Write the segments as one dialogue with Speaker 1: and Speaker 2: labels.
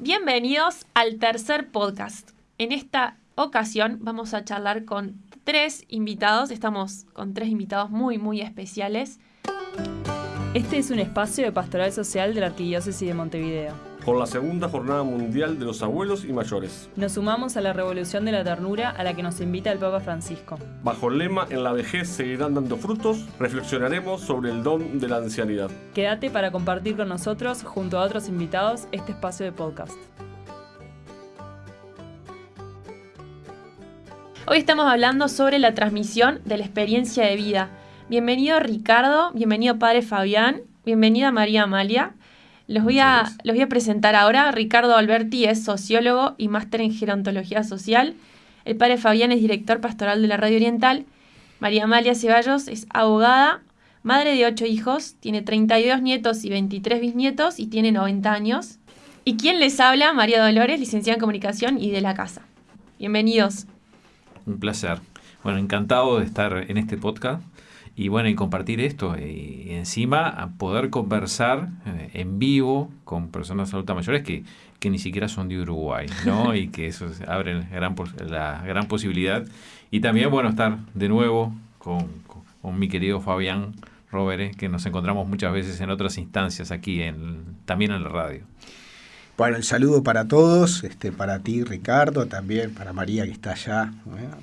Speaker 1: Bienvenidos al tercer podcast. En esta ocasión vamos a charlar con tres invitados. Estamos con tres invitados muy, muy especiales.
Speaker 2: Este es un espacio de pastoral social de la Arquidiócesis de Montevideo.
Speaker 3: Por la segunda jornada mundial de los abuelos y mayores.
Speaker 2: Nos sumamos a la revolución de la ternura a la que nos invita el Papa Francisco.
Speaker 3: Bajo el lema En la vejez seguirán dando frutos, reflexionaremos sobre el don de la ancianidad.
Speaker 2: Quédate para compartir con nosotros, junto a otros invitados, este espacio de podcast.
Speaker 1: Hoy estamos hablando sobre la transmisión de la experiencia de vida. Bienvenido Ricardo, bienvenido Padre Fabián, bienvenida María Amalia. Los voy, a, los voy a presentar ahora. Ricardo Alberti es sociólogo y máster en gerontología social. El padre Fabián es director pastoral de la Radio Oriental. María Amalia Ceballos es abogada, madre de ocho hijos, tiene 32 nietos y 23 bisnietos y tiene 90 años. ¿Y quién les habla? María Dolores, licenciada en comunicación y de la casa. Bienvenidos.
Speaker 4: Un placer. Bueno, encantado de estar en este podcast y bueno, y compartir esto. Y encima poder conversar eh, en vivo con personas adultas mayores que, que ni siquiera son de Uruguay, ¿no? y que eso abre gran, la gran posibilidad. Y también, bueno, estar de nuevo con, con, mi querido Fabián Robert, que nos encontramos muchas veces en otras instancias aquí, en, también en la radio.
Speaker 5: Bueno, el saludo para todos, este, para ti Ricardo, también para María que está allá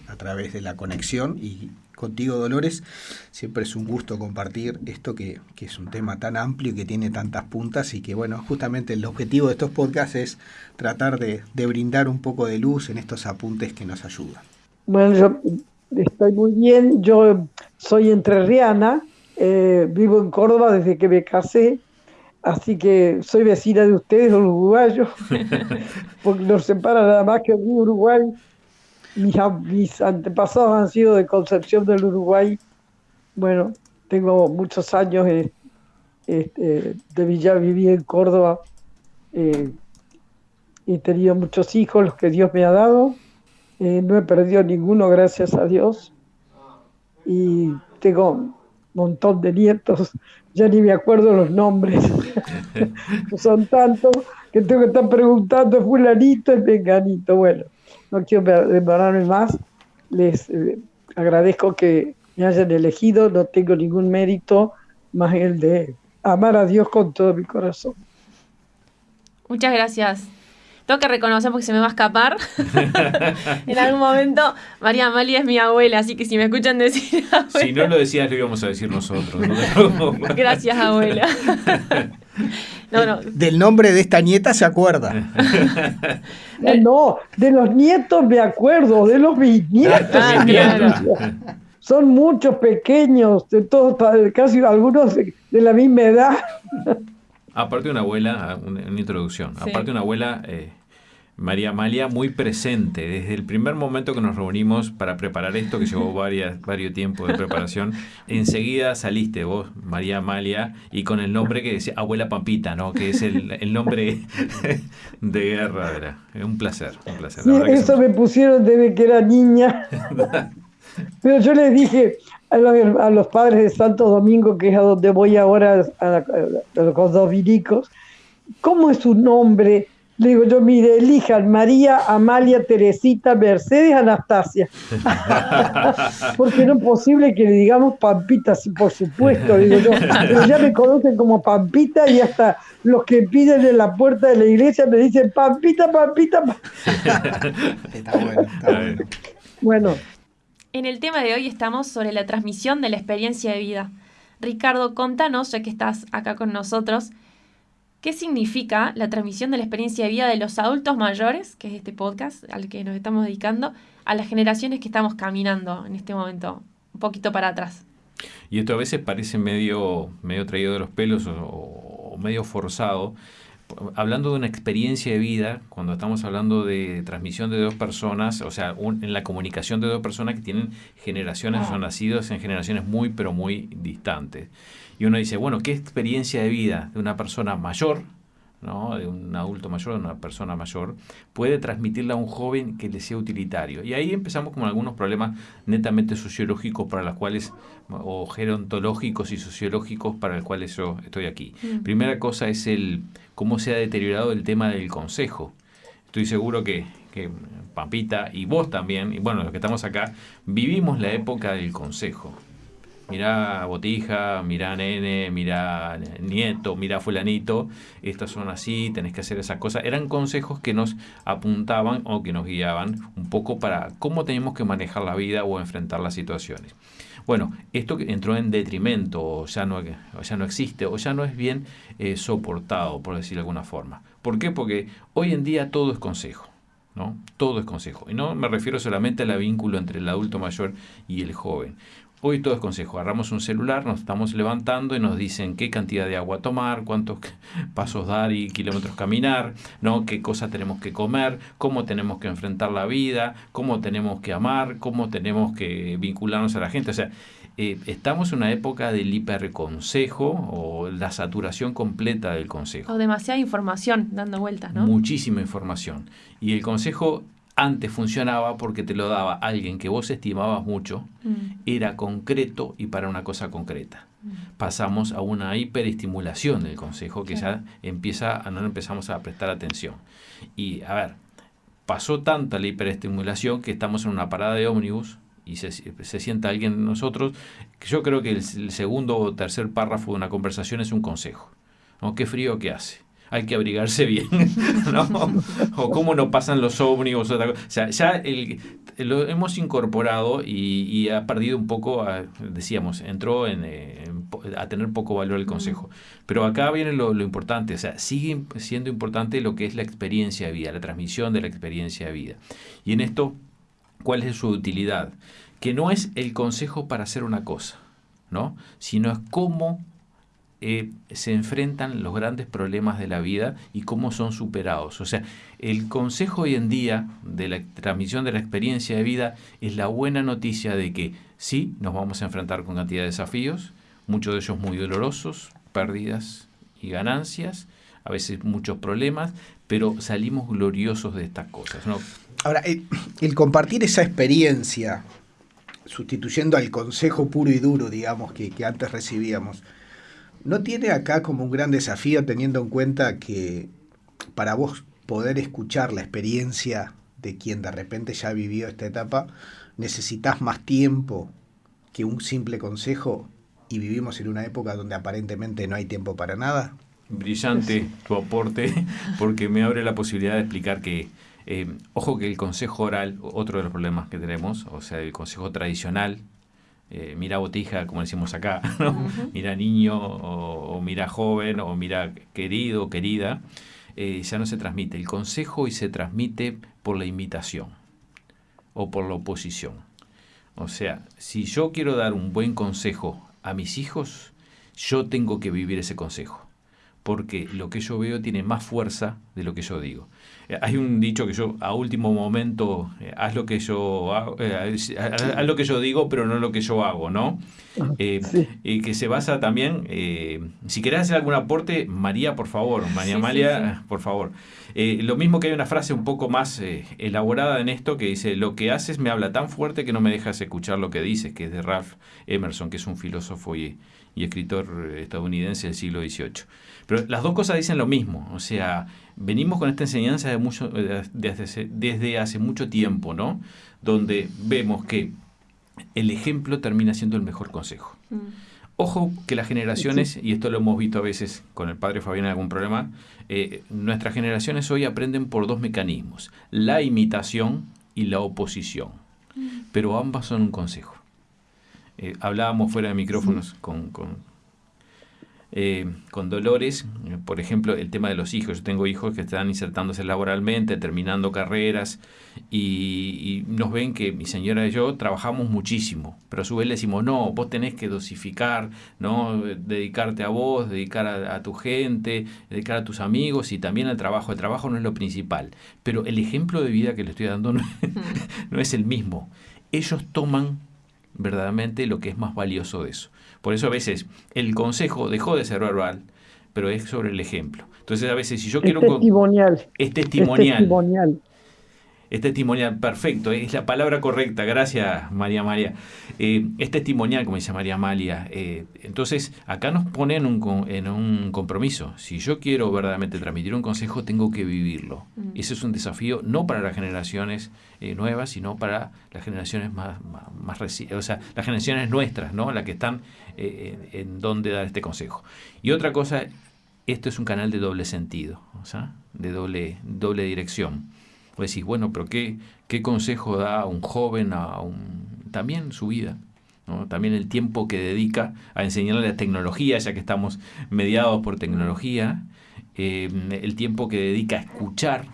Speaker 5: a través de la conexión y contigo Dolores. Siempre es un gusto compartir esto que, que, es un tema tan amplio y que tiene tantas puntas y que bueno, justamente el objetivo de estos podcasts es tratar de, de brindar un poco de luz en estos apuntes que nos ayudan.
Speaker 6: Bueno, yo estoy muy bien, yo soy entrerriana, eh, vivo en Córdoba desde que me casé, así que soy vecina de ustedes, los uruguayos, porque nos separa nada más que el Uruguay mis, antepasados han sido de Concepción del Uruguay. Bueno, tengo muchos años este, de Villa, viví en Córdoba. Eh, he tenido muchos hijos, los que Dios me ha dado. Eh, no he perdido ninguno, gracias a Dios. Y tengo un montón de nietos, ya ni me acuerdo los nombres. Son tantos que tengo que estar preguntando, fulanito y venganito. Bueno, no quiero demorarme más. Les eh, agradezco que me hayan elegido, no tengo ningún mérito más el de amar a Dios con todo mi corazón.
Speaker 1: Muchas gracias. Tengo que reconocer porque se me va a escapar. en algún momento, María Amalia es mi abuela, así que si me escuchan decir.
Speaker 4: Si no lo decías, lo íbamos a decir nosotros.
Speaker 1: Gracias, abuela.
Speaker 5: Del nombre de esta nieta se acuerda.
Speaker 6: No, de los nietos me acuerdo, de los bisnietos. Ah, Son muchos pequeños, de todos, casi algunos de, la misma edad.
Speaker 4: Aparte de una abuela, una, introducción, aparte de una abuela eh, María Amalia muy presente desde el primer momento que nos reunimos para preparar esto, que llevó varias, varios tiempos de preparación. Enseguida saliste vos, María Amalia, y con el nombre que decía Abuela Pampita, ¿no? Que es el, nombre de guerra. Era. Un placer, un placer.
Speaker 6: eso me pusieron desde que era niña. Pero yo les dije a los, padres de Santo Domingo, que es a donde voy ahora, a, los dominicos, ¿cómo es su nombre? Le digo yo, mire, elijan María, Amalia, Teresita, Mercedes, Anastasia. Porque no es posible que le digamos Pampita, por supuesto, digo yo. Pero ya me conocen como Pampita y hasta los que piden en la puerta de la iglesia me dicen Pampita, Pampita.
Speaker 5: está bueno, está bueno.
Speaker 6: Bueno.
Speaker 1: En el tema de hoy estamos sobre la transmisión de la experiencia de vida. Ricardo, contanos, ya que estás acá con nosotros, ¿Qué significa la transmisión de la experiencia de vida de los adultos mayores, que es este podcast al que nos estamos dedicando, a las generaciones que estamos caminando en este momento, un poquito para atrás?
Speaker 4: Y esto a veces parece medio, medio traído de los pelos o, medio forzado. Hablando de una experiencia de vida, cuando estamos hablando de transmisión de dos personas, o sea, en la comunicación de dos personas que tienen generaciones, son nacidos en generaciones muy, pero muy distantes y uno dice, bueno, ¿qué experiencia de vida de una persona mayor ¿no? de un adulto mayor, de una persona mayor, puede transmitirla a un joven que le sea utilitario. Y ahí empezamos con algunos problemas netamente sociológicos para los cuales, o gerontológicos y sociológicos para los cuales yo estoy aquí.
Speaker 1: Mm.
Speaker 4: Primera cosa es el cómo se ha deteriorado el tema del consejo. Estoy seguro que, que Pampita y vos también, y bueno, los que estamos acá, vivimos la época del consejo. Mirá Botija, mirá Nene, mirá Nieto, mirá Fulanito, estas son así, tenés que hacer esas cosas. Eran consejos que nos apuntaban o que nos guiaban un poco para cómo tenemos que manejar la vida o enfrentar las situaciones. Bueno, esto entró en detrimento, o ya no, ya no existe, o ya no es bien eh, soportado, por decirlo de alguna forma. ¿Por qué? Porque hoy en día todo es consejo. ¿no? Todo es consejo. Y no me refiero solamente al vínculo entre el adulto mayor y el joven. Hoy todo es consejo. Agarramos un celular, nos estamos levantando y nos dicen qué cantidad de agua tomar, cuántos pasos dar y kilómetros caminar, ¿no? qué cosas tenemos que comer, cómo tenemos que enfrentar la vida, cómo tenemos que amar, cómo tenemos que vincularnos a la gente. O sea, eh, estamos en una época del hiperconsejo o la saturación completa del consejo.
Speaker 1: O demasiada información dando vueltas, ¿no?
Speaker 4: Muchísima información. Y el consejo antes funcionaba porque te lo daba alguien que vos estimabas mucho,
Speaker 1: Mm,
Speaker 4: era concreto y para una cosa concreta. Pasamos a una hiperestimulación del consejo que ya empieza a no empezamos a prestar atención. Y a ver, pasó tanta la hiperestimulación que estamos en una parada de ómnibus y se, se sienta alguien de nosotros, que yo creo que el, el segundo o tercer párrafo de una conversación es un consejo. ¿no? Qué frío que hace. Hay que abrigarse bien, ¿no? O cómo no pasan los ómnibus. O sea, ya el, lo hemos incorporado y, y ha perdido un poco, a- decíamos, entró en, eh, en a tener poco valor el consejo. Pero acá viene lo, lo importante, o sea, sigue siendo importante lo que es la experiencia de vida, la transmisión de la experiencia de vida. Y en esto, ¿cuál es su utilidad? Que no es el consejo para hacer una cosa, ¿no? Sino es cómo eh, se enfrentan los grandes problemas de la vida y cómo son superados. O sea, el consejo hoy en día de la transmisión de la experiencia de vida es la buena noticia de que sí, nos vamos a enfrentar con cantidad de desafíos, muchos de ellos muy dolorosos, pérdidas y ganancias, a veces muchos problemas, pero salimos gloriosos de estas cosas.
Speaker 5: Ahora, el, compartir esa experiencia, sustituyendo al consejo puro y duro, digamos, que antes recibíamos, ¿no tiene acá como un gran desafío teniendo en cuenta que para vos poder escuchar la experiencia de quien de repente ya vivió esta etapa, necesitas más tiempo que un simple consejo y vivimos en una época donde aparentemente no hay tiempo para nada?
Speaker 4: Brillante tu aporte porque me abre la posibilidad de explicar que, eh, ojo que el consejo oral, otro de los problemas que tenemos, o sea, el consejo tradicional, eh, mira botija, como decimos acá, ¿no? mira niño o, o mira joven o mira querido, querida, eh, ya no se transmite. El consejo hoy se transmite por la imitación o por la oposición. O sea, si yo quiero dar un buen consejo a mis hijos, yo tengo que vivir ese consejo porque lo que yo veo tiene más fuerza de lo que yo digo. Eh, Hay un dicho que yo a último momento eh, haz lo que yo hago, eh, haz haz lo que yo digo, pero no lo que yo hago, ¿no? Eh,
Speaker 6: Sí.
Speaker 4: y que se basa también, eh, si querés hacer algún aporte, María, por favor, María
Speaker 1: Sí, sí,
Speaker 4: Amalia, por favor. Eh, lo mismo que hay una frase un poco más eh, elaborada en esto que dice, lo que haces me habla tan fuerte que no me dejas escuchar lo que dices, que es de Ralph Emerson, que es un filósofo y, y escritor estadounidense del siglo XVIII. Pero las dos cosas dicen lo mismo, o sea, venimos con esta enseñanza de mucho, eh, desde, desde hace mucho tiempo, ¿no? Donde vemos que el ejemplo termina siendo el mejor consejo.
Speaker 1: Mm.
Speaker 4: Ojo que las generaciones, y esto lo hemos visto a veces con el padre Fabián en algún problema, eh, nuestras generaciones hoy aprenden por dos mecanismos, la imitación y la oposición, pero ambas son un consejo. Eh, hablábamos fuera de micrófonos con, con, eh, con Dolores, eh, por ejemplo, el tema de los hijos. Yo tengo hijos que están insertándose laboralmente, terminando carreras, y, y nos ven que mi señora y yo trabajamos muchísimo, pero a su vez le decimos, no, vos tenés que dosificar, ¿no? dedicarte a vos, dedicar a, a tu gente, dedicar a tus amigos y también al trabajo. El trabajo no es lo principal, pero el ejemplo de vida que le estoy dando no, no es el mismo. Ellos toman verdaderamente lo que es más valioso de eso. Por eso a veces el consejo dejó de ser verbal, pero es sobre el ejemplo. Entonces, a veces, si yo
Speaker 6: Es
Speaker 4: quiero... con-
Speaker 6: testimonial.
Speaker 4: Es
Speaker 6: Es
Speaker 4: testimonial. Es testimonial, perfecto, es la palabra correcta, gracias María María. Eh, es testimonial, como dice María Amalia. Eh, entonces, acá nos pone en un, en un compromiso. Si yo quiero verdaderamente transmitir un consejo, tengo que vivirlo.
Speaker 1: Mm.
Speaker 4: Ese es un desafío no para las generaciones eh, nuevas, sino para las generaciones más, más, más reci- o sea, las generaciones nuestras, ¿no? Las que están eh, en, en donde dar este consejo. Y otra cosa, esto es un canal de doble sentido, o sea, de doble, doble dirección. Vos decís, bueno, pero ¿qué, qué consejo da a un joven a un, también su vida? ¿no? También el tiempo que dedica a enseñarle la tecnología, ya que estamos mediados por tecnología, eh, el tiempo que dedica a escuchar,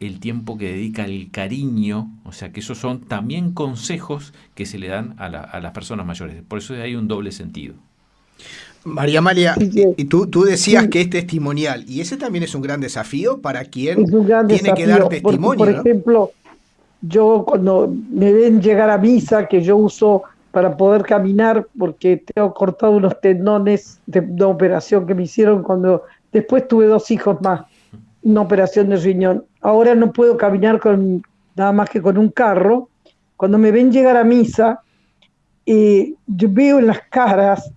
Speaker 4: el tiempo que dedica al cariño, o sea que esos son también consejos que se le dan a, la- a las personas mayores. Por eso hay un doble sentido.
Speaker 5: María Amalia,
Speaker 6: sí.
Speaker 5: y tú, tú decías
Speaker 6: Sí.
Speaker 5: que es testimonial, y ese también es un gran desafío para quien tiene
Speaker 6: desafío.
Speaker 5: que dar
Speaker 6: porque,
Speaker 5: testimonio.
Speaker 6: por
Speaker 5: ¿no?
Speaker 6: ejemplo, yo cuando me ven llegar a misa, que yo uso para poder caminar, porque tengo cortado unos tendones de una operación que me hicieron cuando después tuve dos hijos más, una operación de riñón. Ahora no puedo caminar con nada más que con un carro. Cuando me ven llegar a misa, eh, yo veo en las caras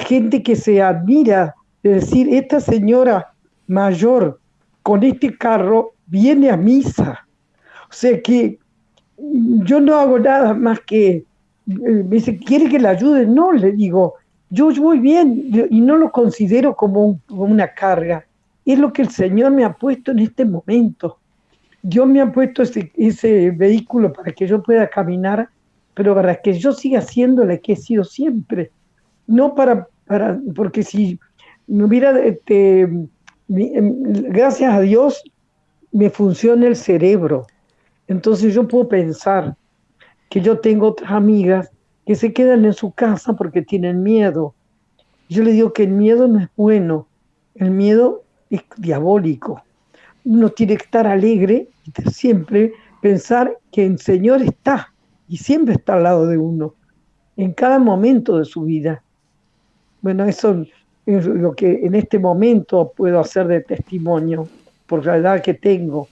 Speaker 6: gente que se admira, de decir, esta señora mayor con este carro viene a misa. O sea que yo no hago nada más que, eh, me dice, ¿quiere que le ayude? No, le digo, yo voy bien y no lo considero como una carga. Es lo que el Señor me ha puesto en este momento. Dios me ha puesto ese, ese vehículo para que yo pueda caminar, pero para que yo siga siendo la que he sido siempre. No para, para porque si me hubiera, este, em, gracias a Dios, me funciona el cerebro. Entonces yo puedo pensar que yo tengo otras amigas que se quedan en su casa porque tienen miedo. Yo le digo que el miedo no es bueno, el miedo es diabólico. Uno tiene que estar alegre siempre pensar que el Señor está y siempre está al lado de uno, en cada momento de su vida. Bueno, eso es lo que en este momento puedo hacer de testimonio por la edad que tengo.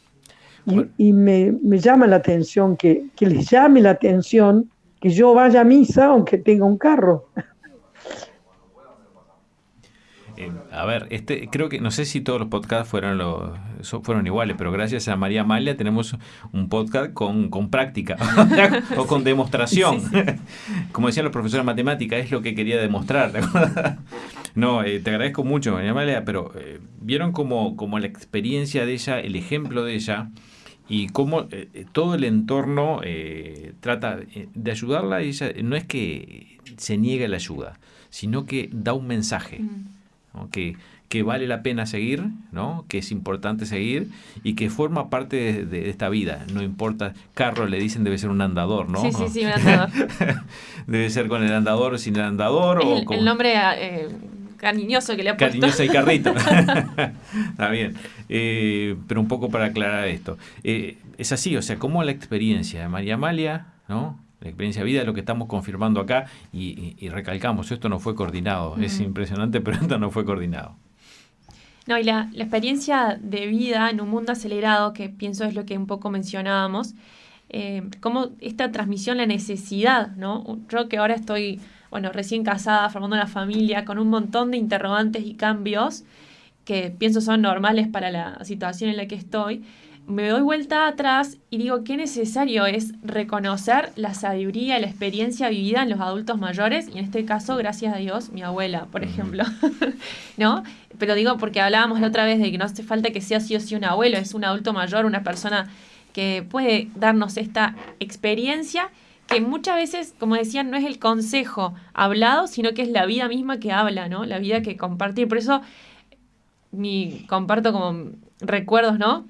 Speaker 6: Y,
Speaker 4: Bueno.
Speaker 6: y me, me llama la atención que, que les llame la atención que yo vaya a misa aunque tenga un carro.
Speaker 4: Eh, a ver, este, creo que no sé si todos los podcasts fueron lo- so- fueron iguales, pero gracias a María Amalia tenemos un podcast con, con práctica o con demostración. Como decían los profesores de matemática, es lo que quería demostrar. no, eh, te agradezco mucho, María Amalia, pero eh, vieron como, como la experiencia de ella, el ejemplo de ella y cómo eh, todo el entorno eh, trata de ayudarla. Y ella no es que se niegue la ayuda, sino que da un mensaje.
Speaker 1: Mm.
Speaker 4: ¿No? que, que vale la pena seguir, ¿no? que es importante seguir y que forma parte de, de esta vida. No importa, carro le dicen debe ser un andador, ¿no?
Speaker 1: Sí, sí, sí, un andador.
Speaker 4: debe ser con el andador o sin el andador. o
Speaker 1: el,
Speaker 4: con
Speaker 1: el nombre eh, cariñoso que le ha puesto.
Speaker 4: cariñosa y carrito. Está bien. Eh, pero un poco para aclarar esto. Eh, es así, o sea, como la experiencia de María Amalia, ¿no? La experiencia de vida es lo que estamos confirmando acá y, y- y recalcamos, esto no fue coordinado. Es impresionante, pero esto no fue coordinado.
Speaker 1: No, y la, la experiencia de vida en un mundo acelerado, que pienso es lo que un poco mencionábamos, eh, como esta transmisión, la necesidad, ¿no? Yo que ahora estoy, bueno, recién casada, formando una familia, con un montón de interrogantes y cambios que pienso son normales para la situación en la que estoy, me doy vuelta atrás y digo qué necesario es reconocer la sabiduría y la experiencia vivida en los adultos mayores, y en este caso, gracias a Dios, mi abuela, por ejemplo, ¿no? Pero digo porque hablábamos la otra vez de que no hace falta que sea sí o sí un abuelo, es un adulto mayor, una persona que puede darnos esta experiencia que muchas veces, como decían, no es el consejo hablado, sino que es la vida misma que habla, ¿no? La vida que compartir. Por eso mi, comparto como recuerdos, ¿no?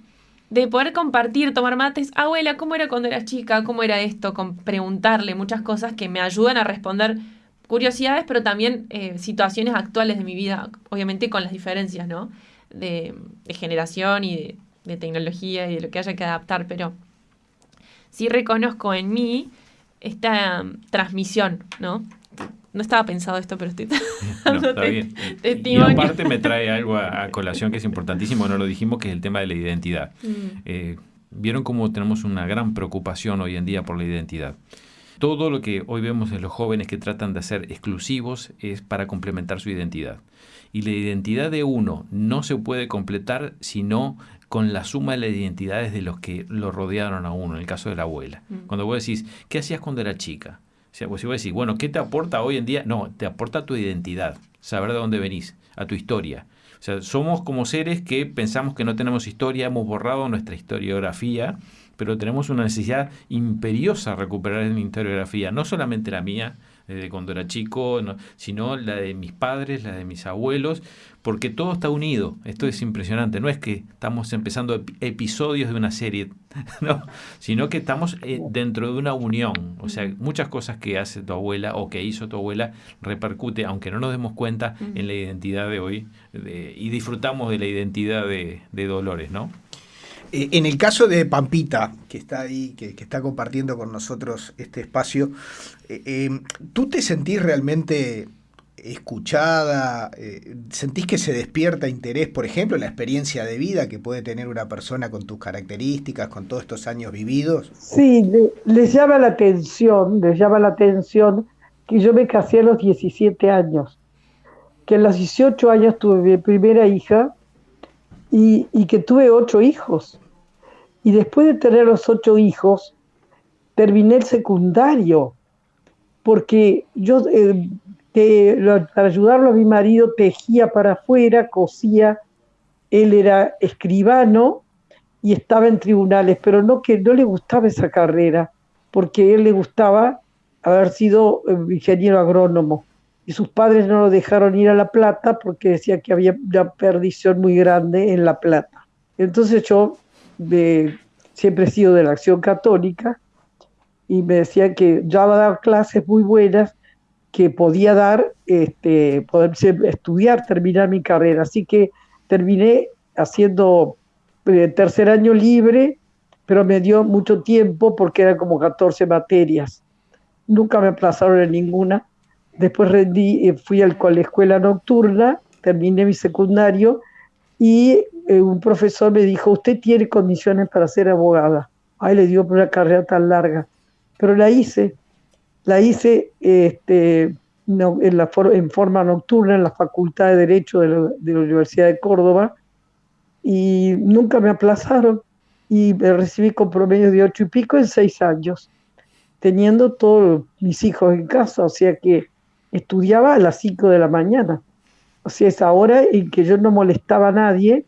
Speaker 1: De poder compartir, tomar mates. Abuela, ¿cómo era cuando eras chica? ¿Cómo era esto? Con preguntarle muchas cosas que me ayudan a responder curiosidades, pero también eh, situaciones actuales de mi vida, obviamente con las diferencias, ¿no? De, generación y de, tecnología y de lo que haya que adaptar, pero sí reconozco en mí esta um, transmisión, ¿no? No estaba pensado esto, pero estoy
Speaker 4: No, está
Speaker 1: te-
Speaker 4: bien. Y- aparte me trae algo a, a colación que es importantísimo, no lo dijimos, que es el tema de la identidad.
Speaker 1: Mm,
Speaker 4: Eh, Vieron cómo tenemos una gran preocupación hoy en día por la identidad. Todo lo que hoy vemos en los jóvenes que tratan de ser exclusivos es para complementar su identidad. Y la identidad de uno no se puede completar sino con la suma de las identidades de los que lo rodearon a uno, en el caso de la abuela.
Speaker 1: Mm.
Speaker 4: Cuando vos decís, ¿qué hacías cuando era chica? Vos si vos decís, bueno, ¿qué te aporta hoy en día? No, te aporta tu identidad, saber de dónde venís, a tu historia. O sea, somos como seres que pensamos que no tenemos historia, hemos borrado nuestra historiografía, pero tenemos una necesidad imperiosa de recuperar la historiografía, no solamente la mía, desde cuando era chico, no, sino la de mis padres, la de mis abuelos, porque todo está unido. Esto es impresionante. No es que estamos empezando ep- episodios de una serie, no, sino que estamos eh, dentro de una unión. O sea, muchas cosas que hace tu abuela o que hizo tu abuela repercute, aunque no nos demos cuenta, en la identidad de hoy de- y disfrutamos de la identidad de, de Dolores, ¿no?
Speaker 5: Eh, en el caso de Pampita, que está ahí, que, está compartiendo con nosotros este espacio, eh, eh, ¿tú te sentís realmente escuchada? Eh, ¿Sentís que se despierta interés, por ejemplo, en la experiencia de vida que puede tener una persona con tus características, con todos estos años vividos?
Speaker 6: Sí, le- les llama la atención, les llama la atención que yo me casé a los 17 años, que a los 18 años tuve mi primera hija y, y que tuve ocho hijos. Y después de tener los ocho hijos, terminé el secundario, porque yo, eh, para ayudarlo a mi marido, tejía para afuera, cosía, él era escribano y estaba en tribunales, pero no que no le gustaba esa carrera, porque a él le gustaba haber sido eh, ingeniero agrónomo y sus padres no lo dejaron ir a La Plata porque decía que había una perdición muy grande en La Plata. Entonces yo siempre he sido de la acción católica y me decían que ya va a dar clases muy buenas que podía dar, este, poder estudiar, terminar mi carrera. Así que terminé haciendo eh, tercer año libre, pero me dio mucho tiempo porque eran como 14 materias. Nunca me aplazaron en ninguna. Después rendí, eh, fui al, a la escuela nocturna, terminé mi secundario y eh, un profesor me dijo, usted tiene condiciones para ser abogada. Ay, le dio por una carrera tan larga. Pero la hice, la hice este, no, en, la for- en forma nocturna en la Facultad de Derecho de la, de la Universidad de Córdoba y nunca me aplazaron y me recibí con promedio de ocho y pico en seis años, teniendo todos mis hijos en casa, o sea que estudiaba a las cinco de la mañana. O sea, es ahora en que yo no molestaba a nadie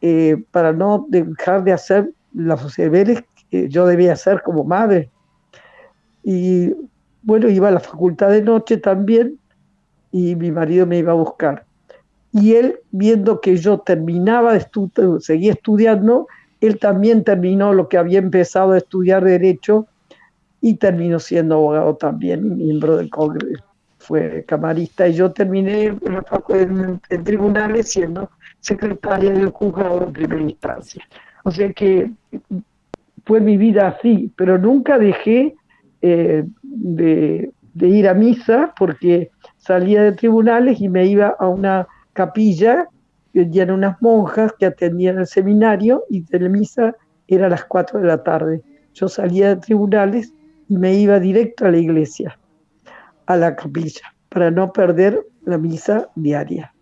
Speaker 6: eh, para no dejar de hacer los deberes que yo debía hacer como madre. Y bueno, iba a la facultad de noche también y mi marido me iba a buscar. Y él, viendo que yo terminaba de estudiar, seguía estudiando, él también terminó lo que había empezado a estudiar Derecho y terminó siendo abogado también, y miembro del Congreso, fue camarista. Y yo terminé en, en- en tribunales siendo secretaria del juzgado de primera instancia. O sea que fue mi vida así, pero nunca dejé eh, de, de ir a misa porque salía de tribunales y me iba a una capilla que eran unas monjas que atendían el seminario y de la misa era a las 4 de la tarde. Yo salía de tribunales y me iba directo a la iglesia, a la capilla, para no perder la misa diaria.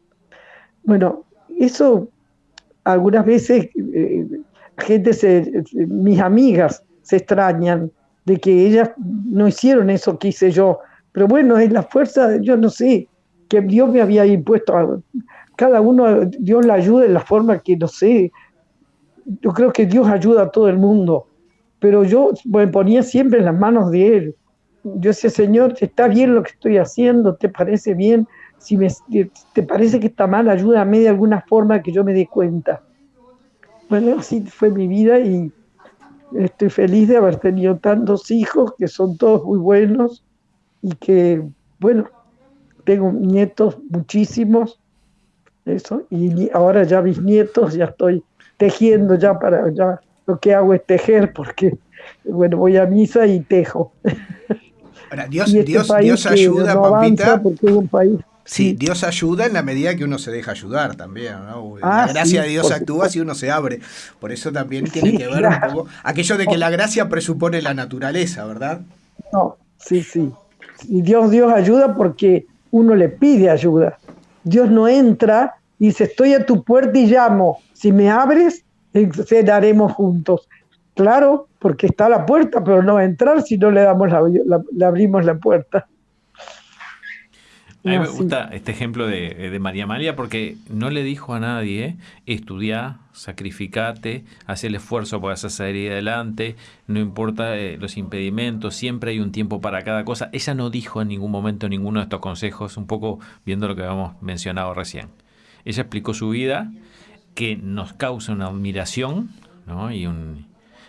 Speaker 6: Bueno, eso algunas veces eh, gente se, mis amigas se extrañan de que ellas no hicieron eso que hice yo, pero bueno, es la fuerza, yo no sé, que Dios me había impuesto a cada uno, Dios la ayuda en la forma que no sé, yo creo que Dios ayuda a todo el mundo, pero yo me ponía siempre en las manos de Él. Yo decía, Señor, ¿está bien lo que estoy haciendo? ¿Te parece bien? Si me, te parece que está mal, ayúdame de alguna forma que yo me dé cuenta. Bueno, así fue mi vida y estoy feliz de haber tenido tantos hijos que son todos muy buenos y que, bueno, tengo nietos muchísimos, eso, y ahora ya mis nietos, ya estoy tejiendo ya para, ya lo que hago es tejer porque, bueno, voy a misa y tejo.
Speaker 5: Ahora, Dios,
Speaker 6: este
Speaker 5: Dios, Dios ayuda,
Speaker 6: no
Speaker 5: Pampita.
Speaker 6: porque es un país
Speaker 5: Sí, Dios ayuda en la medida que uno se deja ayudar también, ¿no?
Speaker 6: Ah,
Speaker 5: la gracia
Speaker 6: sí,
Speaker 5: de Dios actúa si uno se abre. Por eso también tiene
Speaker 6: Sí,
Speaker 5: que ver
Speaker 6: claro.
Speaker 5: un poco aquello de que la gracia presupone la naturaleza, ¿verdad?
Speaker 6: No, sí, sí. Y Dios, Dios ayuda porque uno le pide ayuda. Dios no entra y dice, estoy a tu puerta y llamo. Si me abres, cenaremos juntos. Claro, porque está a la puerta, pero no va a entrar si no le damos la, la- le abrimos la puerta.
Speaker 4: A mí me gusta este ejemplo de, de María Amalia porque no le dijo a nadie, estudiá, sacrificate, haz el esfuerzo para salir adelante, no importa eh, los impedimentos, siempre hay un tiempo para cada cosa. Ella no dijo en ningún momento ninguno de estos consejos, un poco viendo lo que habíamos mencionado recién. Ella explicó su vida que nos causa una admiración ¿no? y un...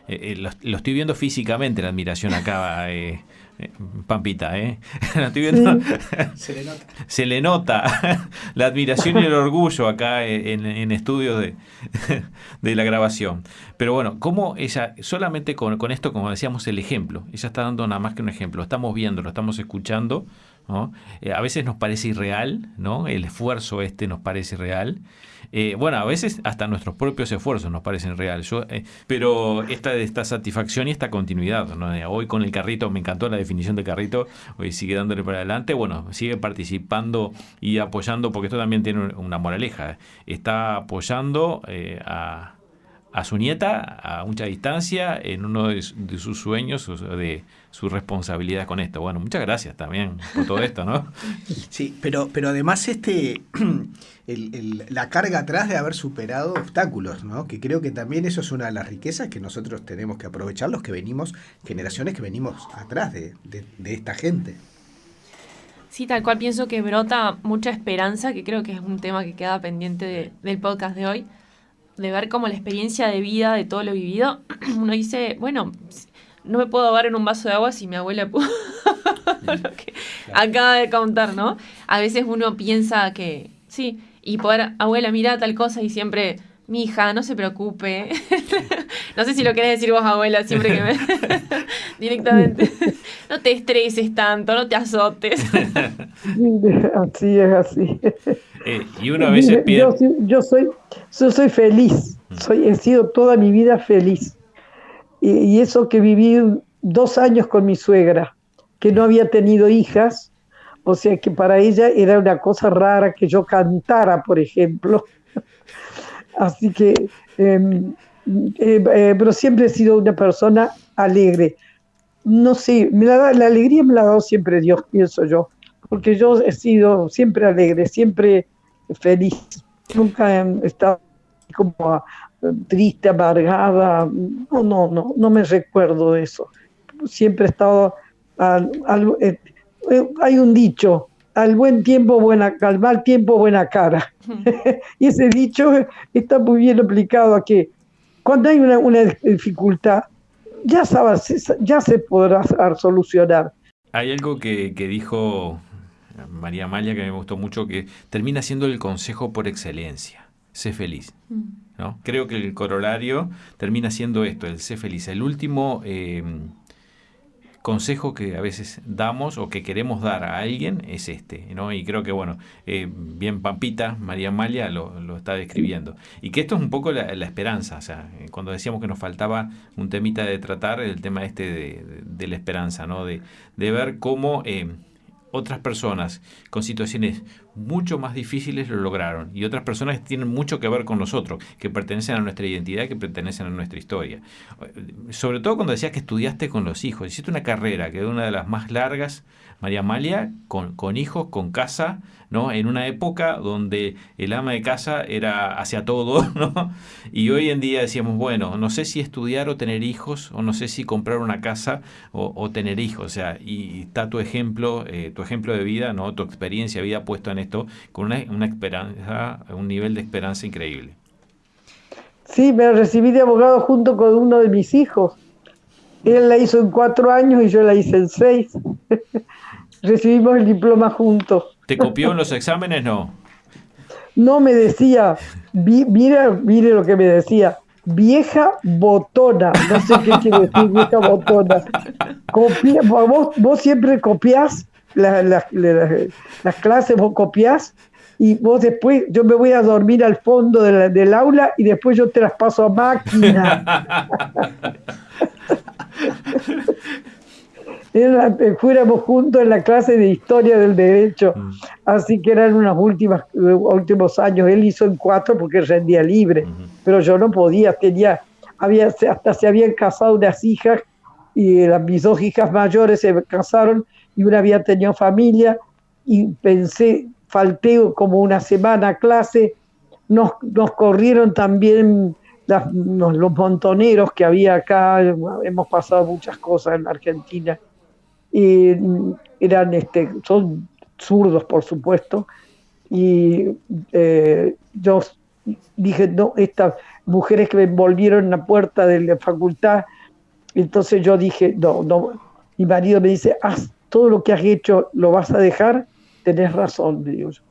Speaker 4: eh, eh, lo, lo estoy viendo físicamente, la admiración acá, eh, eh, Pampita, ¿eh? Lo estoy viendo
Speaker 5: Se le nota.
Speaker 4: se le nota la admiración y el orgullo acá en, en estudios de, de la grabación. Pero bueno, como ella, solamente con, con esto, como decíamos, el ejemplo, ella está dando nada más que un ejemplo, estamos viendo, lo estamos escuchando, Eh, a veces nos parece irreal, ¿no? El esfuerzo este nos parece real. Eh, bueno, a veces hasta nuestros propios esfuerzos nos parecen real. Yo, eh, pero esta, esta satisfacción y esta continuidad, ¿no? Eh, Hoy con el carrito, me encantó la definición de carrito, hoy sigue dándole para adelante, bueno, sigue participando y apoyando, porque esto también tiene una moraleja. Está apoyando a, a su nieta a mucha distancia en uno de, su- de sus sueños, de sus responsabilidades con esto. Bueno, muchas gracias también por todo esto, ¿no?
Speaker 5: Sí, pero, pero además este el- el- la carga atrás de haber superado obstáculos, ¿no? Que creo que también eso es una de las riquezas que nosotros tenemos que aprovechar, los que venimos, generaciones que venimos atrás de, de- de esta gente.
Speaker 1: Sí, tal cual pienso que brota mucha esperanza, que creo que es un tema que queda pendiente de- del podcast de hoy, de ver cómo la experiencia de vida de todo lo vivido, uno dice, bueno, no me puedo ahogar en un vaso de agua si mi abuela pudo lo que acaba de contar, ¿no? A veces uno piensa que, sí, y poder, abuela, mira tal cosa y siempre, mi hija, no se preocupe. no sé si lo querés decir vos, abuela, siempre que me... directamente. no te estreses tanto, no te azotes.
Speaker 6: Así es, así.
Speaker 4: Eh, y uno a veces
Speaker 6: Yo, yo soy, yo soy feliz, soy, he sido toda mi vida feliz. Y, eso que viví dos años con mi suegra, que no había tenido hijas, o sea que para ella era una cosa rara que yo cantara, por ejemplo. Así que, em, eh, eh, pero siempre he sido una persona alegre. No sé, me la, la alegría me la ha dado siempre Dios, pienso yo, porque yo he sido siempre alegre, siempre feliz. Nunca he estado como triste, amargada. No, no, no, no me recuerdo de eso. Siempre he estado al- al- eh, eh, hay un dicho, al buen tiempo buena, al mal tiempo buena cara. y ese dicho está muy bien aplicado a que cuando hay una, una dificultad, ya, sabes, ya se podrá solucionar.
Speaker 4: Hay algo que, que dijo María Amalia que me gustó mucho, que termina siendo el consejo por excelencia. Sé feliz. Creo que el corolario termina siendo esto, el sé feliz. El último eh, consejo que a veces damos o que queremos dar a alguien es este, ¿no? Y creo que, bueno, eh, bien Pampita, María Amalia lo, está describiendo. Y que esto es un poco la, esperanza, o sea, cuando decíamos que nos faltaba un temita de tratar, el tema este de la esperanza, ¿no? De, de ver cómo... eh, otras personas con situaciones mucho más difíciles lo lograron y otras personas tienen mucho que ver con nosotros, que pertenecen a nuestra identidad, que pertenecen a nuestra historia. Sobre todo cuando decías que estudiaste con los hijos, hiciste una carrera que es una de las más largas, María Amalia, con, con hijos, con casa, ¿no? En una época donde el ama de casa era hacia todo, ¿no? Y hoy en día decíamos, bueno, no sé si estudiar o tener hijos, o no sé si comprar una casa o, o tener hijos, o sea, y está tu ejemplo, eh, tu ejemplo de vida, ¿no? Tu experiencia de vida puesto en esto, con una, una esperanza, un nivel de esperanza increíble.
Speaker 6: Sí, me recibí de abogado junto con uno de mis hijos. Él la hizo en cuatro años y yo la hice en seis. Recibimos el diploma juntos.
Speaker 4: ¿Te copió en los exámenes? No.
Speaker 6: No me decía, vi- mira, mire lo que me decía, vieja botona. No sé qué quiere decir vieja botona. Copia, vos, vos siempre copiás la- la- la- las clases, vos copiás y vos después, yo me voy a dormir al fondo de la- del aula y después yo te las paso a máquina. Eh, fuéramos juntos en la clase de historia del derecho, así que eran unos últimos, últimos años. Él hizo en cuatro porque rendía libre, pero yo no podía, tenía, había, hasta se habían casado unas hijas y las, mis dos hijas mayores se casaron y una había tenido familia y pensé, falté como una semana a clase, nos, nos corrieron también las- nos- los montoneros que había acá, hemos pasado muchas cosas en Argentina, y eran, este, son zurdos por supuesto, y eh, yo dije, no, estas mujeres que me envolvieron en la puerta de la facultad, entonces yo dije, no, no, mi marido me dice, haz todo lo que has hecho, lo vas a dejar, tenés razón, digo yo,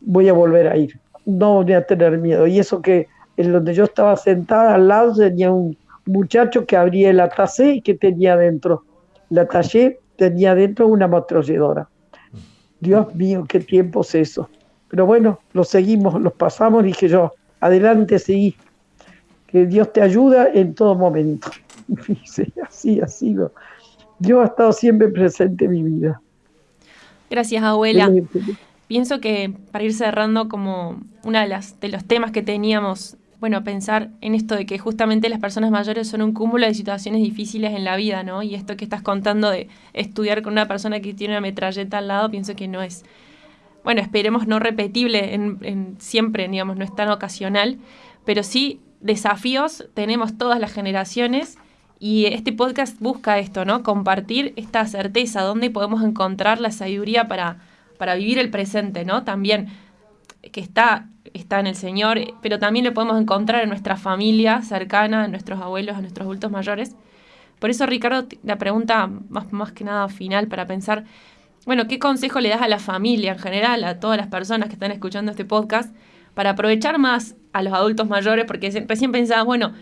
Speaker 6: voy a volver a ir, no voy a tener miedo. Y eso que en donde yo estaba sentada al lado tenía un muchacho que abría el atacé y que tenía dentro, la tallé, tenía dentro una ametralladora. Dios mío, qué tiempo es eso. Pero bueno, lo seguimos, los pasamos, dije yo, adelante, seguí. Que Dios te ayuda en todo momento. Y sí, así ha sido. Dios ha estado siempre presente en mi vida.
Speaker 1: Gracias, abuela. Pienso que para ir cerrando como uno de, las, de los temas que teníamos, bueno, pensar en esto de que justamente las personas mayores son un cúmulo de situaciones difíciles en la vida, ¿no? Y esto que estás contando de estudiar con una persona que tiene una metralleta al lado, pienso que no es, bueno, esperemos no repetible en, en siempre, digamos, no es tan ocasional, pero sí desafíos tenemos todas las generaciones y este podcast busca esto, ¿no? Compartir esta certeza, dónde podemos encontrar la sabiduría para, para vivir el presente, ¿no? También que está, está en el Señor, pero también lo podemos encontrar en nuestra familia cercana, en nuestros abuelos, en nuestros adultos mayores. Por eso, Ricardo, la pregunta más, más que nada final para pensar, bueno, ¿qué consejo le das a la familia en general, a todas las personas que están escuchando este podcast, para aprovechar más a los adultos mayores? Porque recién pensaba, bueno,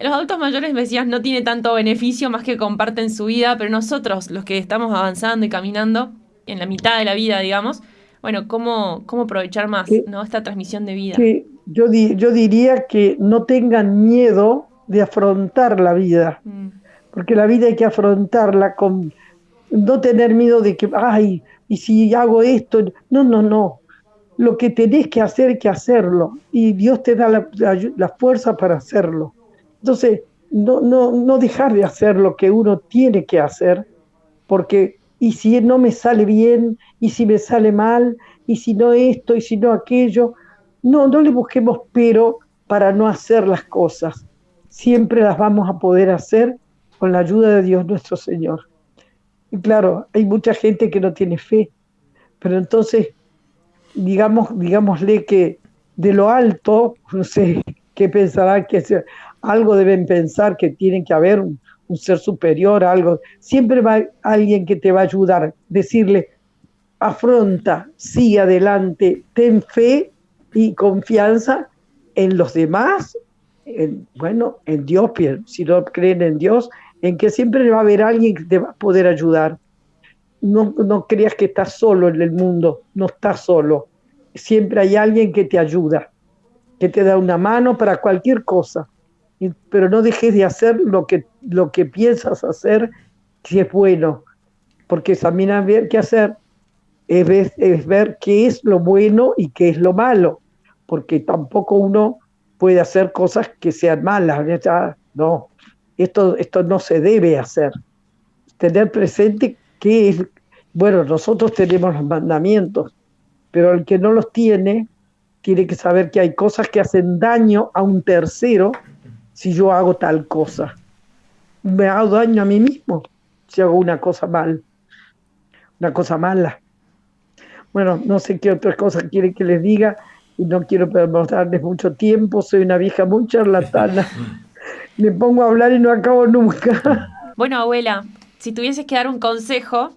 Speaker 1: los adultos mayores, me decías, no tiene tanto beneficio más que comparten su vida, pero nosotros, los que estamos avanzando y caminando, en la mitad de la vida, digamos, bueno, ¿cómo, cómo aprovechar más
Speaker 6: que,
Speaker 1: ¿no? esta transmisión de vida?
Speaker 6: Que yo, di, yo diría que no tengan miedo de afrontar la vida, mm. porque la vida hay que afrontarla con no tener miedo de que, ay, y si hago esto, no, no, no. Lo que tenés que hacer, hay que hacerlo, y Dios te da la, la, la fuerza para hacerlo. Entonces, no, no, no dejar de hacer lo que uno tiene que hacer, porque y si no me sale bien, y si me sale mal, y si no esto, y si no aquello, no, no le busquemos pero para no hacer las cosas. Siempre las vamos a poder hacer con la ayuda de Dios nuestro Señor. Y claro, hay mucha gente que no tiene fe, pero entonces, digamos, digámosle que de lo alto, no sé, qué pensarán que algo deben pensar que tienen que haber un, un ser superior, algo. Siempre va alguien que te va a ayudar, decirle, afronta, sigue adelante, ten fe y confianza en los demás, en, bueno, en Dios, si no creen en Dios, en que siempre va a haber alguien que te va a poder ayudar. No, no creas que estás solo en el mundo, no estás solo. Siempre hay alguien que te ayuda, que te da una mano para cualquier cosa pero no dejes de hacer lo que, lo que piensas hacer si es bueno, porque hay ver qué hacer, es ver, es ver qué es lo bueno y qué es lo malo, porque tampoco uno puede hacer cosas que sean malas, no, esto, esto no se debe hacer. Tener presente que es, bueno, nosotros tenemos los mandamientos, pero el que no los tiene, tiene que saber que hay cosas que hacen daño a un tercero si yo hago tal cosa. Me hago daño a mí mismo si hago una cosa mal, una cosa mala. Bueno, no sé qué otras cosas quiere que les diga y no quiero darles mucho tiempo, soy una vieja muy charlatana. Me pongo a hablar y no acabo nunca.
Speaker 1: Bueno, abuela, si tuvieses que dar un consejo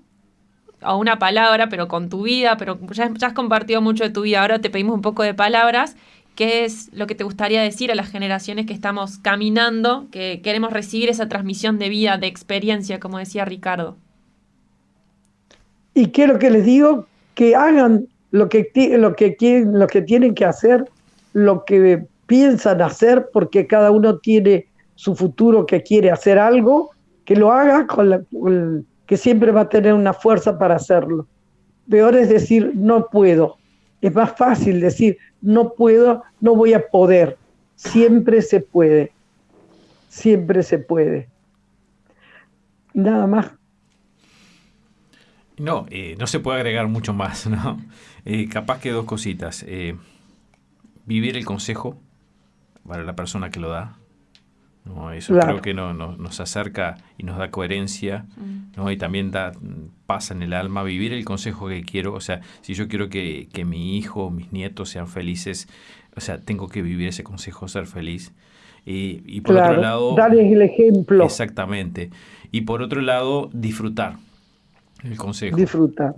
Speaker 1: o una palabra, pero con tu vida, pero ya, ya has compartido mucho de tu vida, ahora te pedimos un poco de palabras ¿qué es lo que te gustaría decir a las generaciones que estamos caminando, que queremos recibir esa transmisión de vida, de experiencia, como decía Ricardo?
Speaker 6: Y quiero que les digo que hagan lo que, lo que, lo que tienen que hacer, lo que piensan hacer, porque cada uno tiene su futuro que quiere hacer algo, que lo haga con, la, que siempre va a tener una fuerza para hacerlo. Peor es decir, no puedo. Es más fácil decir, no puedo, no voy a poder. Siempre se puede. Siempre se puede. Nada más.
Speaker 4: No, eh, no se puede agregar mucho más, ¿no? Eh, capaz que dos cositas. Eh, vivir el consejo para la persona que lo da. ¿No? Eso creo que no, nos acerca y nos da coherencia, mm. ¿no? Y también da paz en el alma. Vivir el consejo que quiero, o sea, si yo quiero que, que mi hijo, mis nietos sean felices, o sea, tengo que vivir ese consejo, ser feliz. Y, por otro lado...
Speaker 6: Darles el ejemplo.
Speaker 4: Exactamente. Y por otro lado, disfrutar el consejo.
Speaker 6: Disfrutar.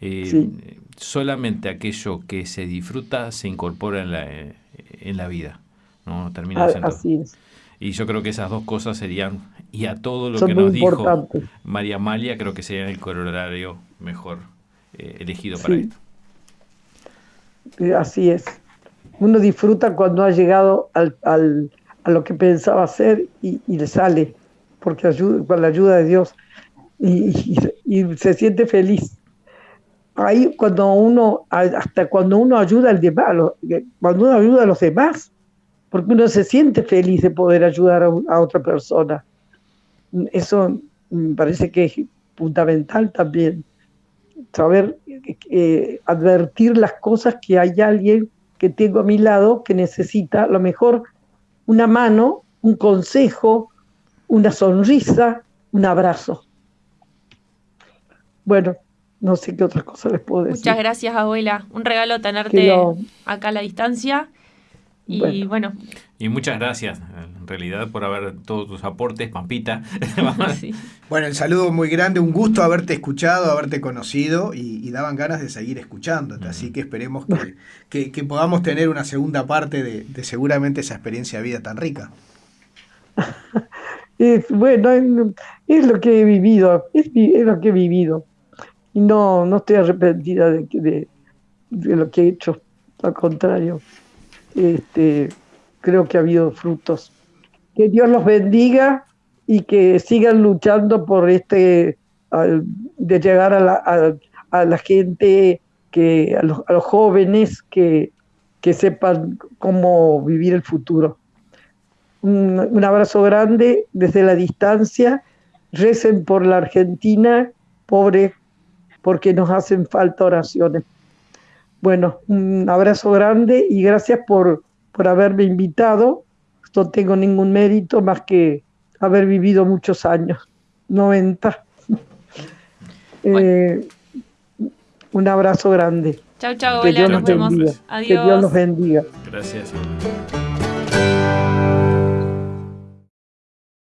Speaker 4: Eh, solamente aquello que se disfruta se incorpora en la, en la vida. ¿no? Termina
Speaker 6: Así es.
Speaker 4: Y yo creo que esas dos cosas serían, y a todo lo que nos dijo María Amalia, creo que sería el corolario mejor eh, elegido para esto.
Speaker 6: Eh, así es. Uno disfruta cuando ha llegado al, al, a lo que pensaba hacer y, y le sale, porque ayuda, con la ayuda de Dios, y, y, se siente feliz. Ahí cuando uno, hasta cuando uno ayuda al demás, cuando uno ayuda a los demás, porque uno se siente feliz de poder ayudar a, otra persona. Eso me parece que es fundamental también, saber eh, advertir las cosas que hay alguien que tengo a mi lado que necesita, a lo mejor una mano, un consejo, una sonrisa, un abrazo. Bueno, no sé qué otra cosa les puedo decir.
Speaker 1: Muchas gracias, abuela. Un regalo tenerte acá a la distancia. Y bueno.
Speaker 4: Y muchas gracias, en realidad, por haber todos tus aportes, Pampita.
Speaker 5: Bueno, el saludo muy grande, un gusto haberte escuchado, haberte conocido y, daban ganas de seguir escuchándote. Así que esperemos que, podamos tener una segunda parte de, seguramente esa experiencia de vida tan rica.
Speaker 6: bueno, es, lo que he vivido, es, lo que he vivido. Y no, no estoy arrepentida de, de, de lo que he hecho, al contrario este, creo que ha habido frutos. Que Dios los bendiga y que sigan luchando por este, de llegar a la, a, la gente, que, a, los, jóvenes que, que, sepan cómo vivir el futuro. Un, un abrazo grande desde la distancia. Recen por la Argentina, pobre, porque nos hacen falta oraciones. Bueno, un abrazo grande y gracias por, por haberme invitado. No tengo ningún mérito más que haber vivido muchos años, 90. Eh, un abrazo grande.
Speaker 1: Chao, chao, hola, nos vemos.
Speaker 6: Adiós. Que Dios los bendiga.
Speaker 4: Gracias.